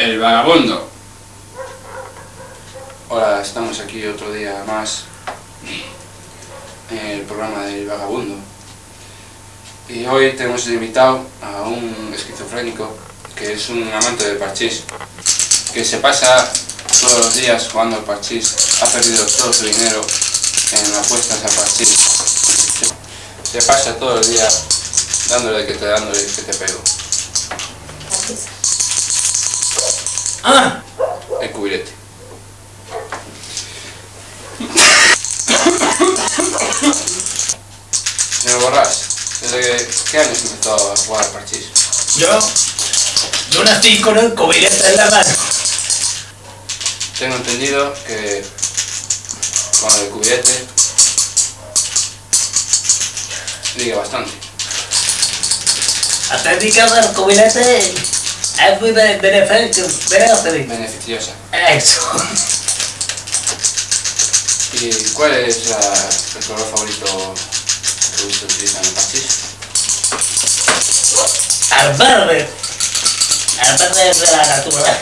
El vagabundo. Hola, estamos aquí otro día más en el programa del vagabundo. Y hoy tenemos invitado a un esquizofrénico que es un amante del parchís, que se pasa todos los días jugando al parchís, ha perdido todo su dinero en apuestas al parchís. Se pasa todo el día dándole que te dándole que te pego. Ah, El cubilete. Señor Borrás, ¿desde qué años empezó a jugar al parchís? yo, yo nací con el cubilete en la mano. Tengo entendido que con el cubilete liga bastante. La técnica del cubilete es muy bene- beneficio, beneficio. Beneficiosa. Eso. ¿Y cuál es la- el color favorito que usted utiliza en el parchís? Al verde. Al verde de la naturaleza.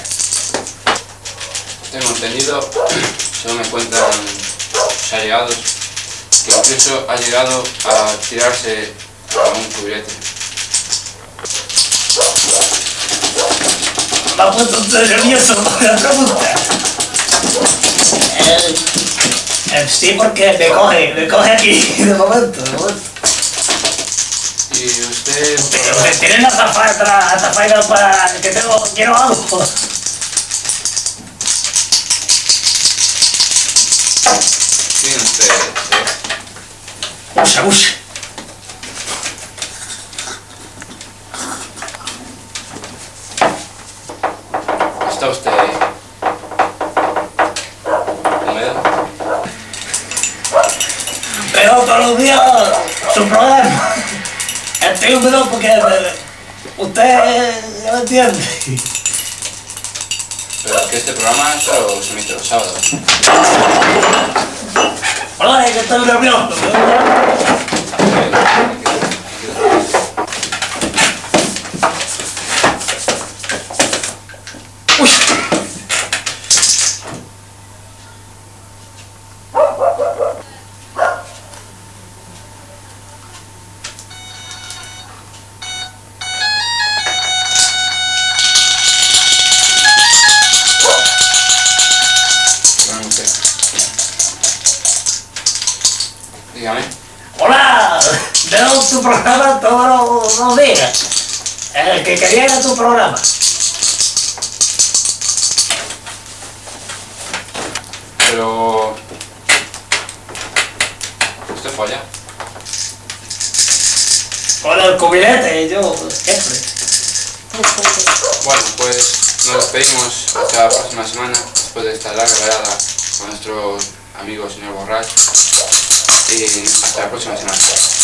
Tengo entendido, según me cuentan sus allegados, que incluso ha llegado a tirarse a un cubilete. Ha puesto nervioso con la pregunta. Eh, sí, porque me coge, me coge aquí de momento, de momento. Y usted, Pero me tienen la zafaina para que tengo, quiero algo. tiene usted, eh, Usa, usa. ¿Está usted húmedo? Pero todos los días su problema. Estoy húmedo porque usted ya me entiende. Pero es que este programa solo se emite los sábados. Hola, que estoy nervioso. Dígame. Hola, veo tu programa todos los días. El que quería era tu programa. Pero... ¿Usted folla? Con el cubilete, yo siempre. Bueno, pues nos despedimos hasta la próxima semana, después de esta larga velada con nuestro amigo señor Borrach. Y hasta la próxima semana.